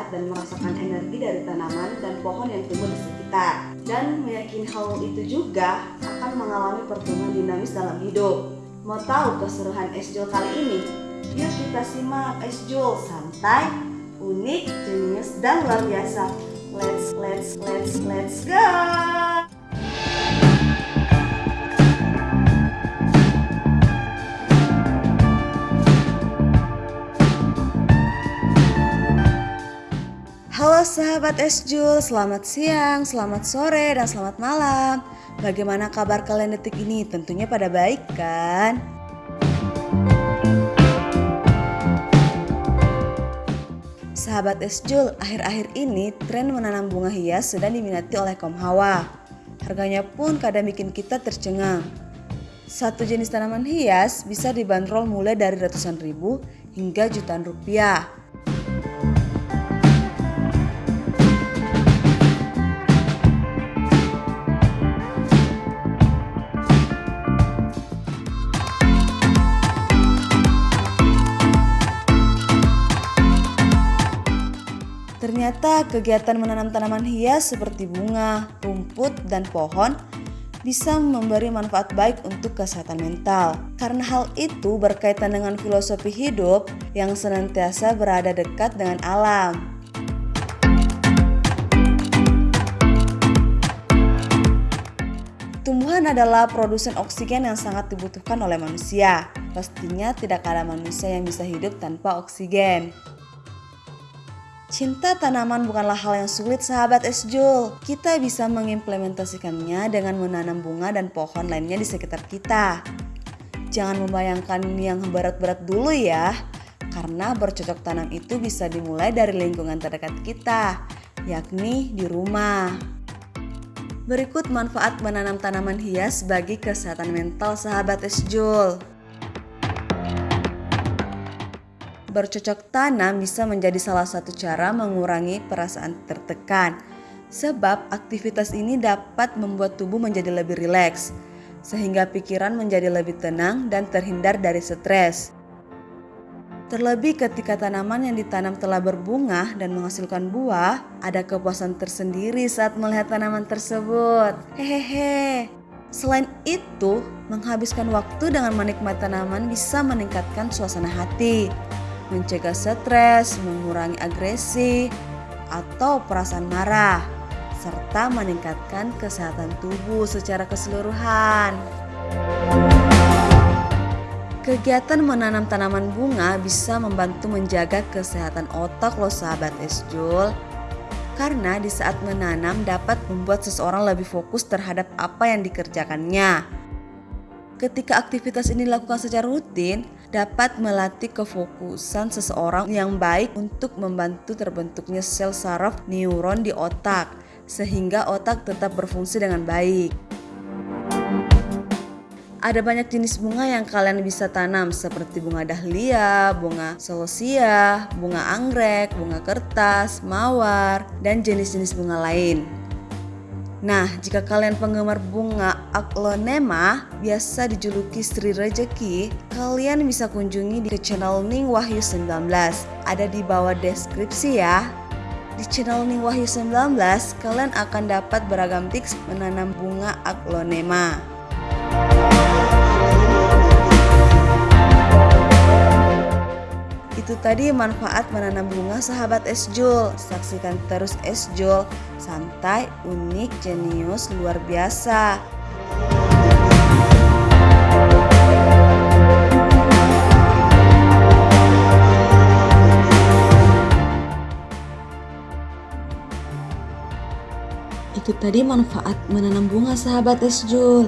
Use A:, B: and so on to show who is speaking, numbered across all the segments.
A: melihat dan merasakan energi dari tanaman dan pohon yang tumbuh di sekitar. Dan meyakini hal itu juga akan mengalami pertumbuhan dinamis dalam hidup. Mau tahu keseruan Esjul kali ini? Yuk kita simak Esjul santai, unik, jenius, dan luar biasa. Let's, let's, let's, let's go! Sahabat Esjul, selamat siang, selamat sore, dan selamat malam. Bagaimana kabar kalian detik ini? Tentunya pada baik kan? Sahabat Esjul, akhir-akhir ini tren menanam bunga hias sedang diminati oleh kaum hawa. Harganya pun kadang bikin kita tercengang. Satu jenis tanaman hias bisa dibanderol mulai dari ratusan ribu hingga jutaan rupiah. Ternyata kegiatan menanam tanaman hias seperti bunga, rumput, dan pohon bisa memberi manfaat baik untuk kesehatan mental. Karena hal itu berkaitan dengan filosofi hidup yang senantiasa berada dekat dengan alam. Tumbuhan adalah produsen oksigen yang sangat dibutuhkan oleh manusia. Pastinya tidak ada manusia yang bisa hidup tanpa oksigen. Cinta tanaman bukanlah hal yang sulit sahabat Esjul. Kita bisa mengimplementasikannya dengan menanam bunga dan pohon lainnya di sekitar kita. Jangan membayangkan yang berat-berat dulu ya. Karena bercocok tanam itu bisa dimulai dari lingkungan terdekat kita, yakni di rumah. Berikut manfaat menanam tanaman hias bagi kesehatan mental sahabat Esjul. Bercocok tanam bisa menjadi salah satu cara mengurangi perasaan tertekan, sebab aktivitas ini dapat membuat tubuh menjadi lebih rileks, sehingga pikiran menjadi lebih tenang dan terhindar dari stres. Terlebih ketika tanaman yang ditanam telah berbunga dan menghasilkan buah, ada kepuasan tersendiri saat melihat tanaman tersebut. Hehehe. Selain itu, menghabiskan waktu dengan menikmati tanaman bisa meningkatkan suasana hati mencegah stres, mengurangi agresi atau perasaan marah, serta meningkatkan kesehatan tubuh secara keseluruhan. Kegiatan menanam tanaman bunga bisa membantu menjaga kesehatan otak loh sahabat Esjul. Karena di saat menanam dapat membuat seseorang lebih fokus terhadap apa yang dikerjakannya. Ketika aktivitas ini dilakukan secara rutin, dapat melatih kefokusan seseorang yang baik untuk membantu terbentuknya sel saraf neuron di otak, sehingga otak tetap berfungsi dengan baik. Ada banyak jenis bunga yang kalian bisa tanam seperti bunga dahlia, bunga celosia, bunga anggrek, bunga kertas, mawar, dan jenis-jenis bunga lain. Nah, jika kalian penggemar bunga aglonema, biasa dijuluki Sri Rejeki, kalian bisa kunjungi di channel Ning Wahyu 19. Ada di bawah deskripsi ya. Di channel Ning Wahyu 19, kalian akan dapat beragam tips menanam bunga aglonema. Itu tadi manfaat menanam bunga sahabat Esjul. Saksikan terus Esjul, santai, unik, jenius, luar biasa. Itu tadi manfaat menanam bunga sahabat Esjul.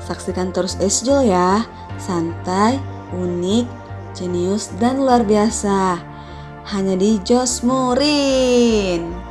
A: Saksikan terus Esjul ya, santai, unik, jenius, dan luar biasa. Hanya di Josmurin.